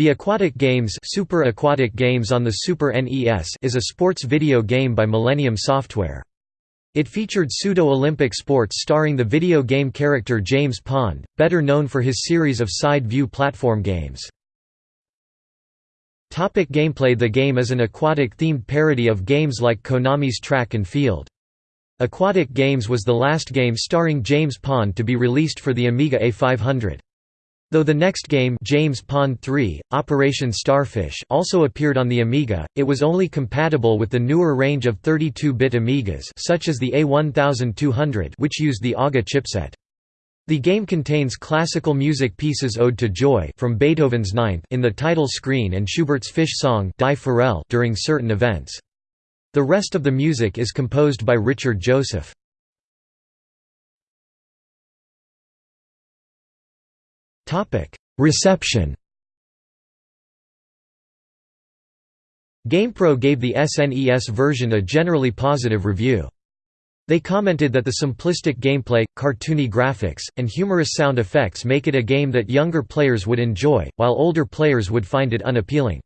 The Aquatic Games Super Aquatic Games on the Super NES is a sports video game by Millennium Software. It featured pseudo-Olympic sports starring the video game character James Pond, better known for his series of side-view platform games. Topic gameplay The game is an aquatic-themed parody of games like Konami's Track and Field. Aquatic Games was the last game starring James Pond to be released for the Amiga A500. Though the next game James Pond 3, Operation Starfish also appeared on the Amiga, it was only compatible with the newer range of 32-bit Amigas such as the A1200 which used the AGA chipset. The game contains classical music pieces Ode to Joy from Beethoven's Ninth in the title screen and Schubert's Fish Song Die during certain events. The rest of the music is composed by Richard Joseph. Reception GamePro gave the SNES version a generally positive review. They commented that the simplistic gameplay, cartoony graphics, and humorous sound effects make it a game that younger players would enjoy, while older players would find it unappealing.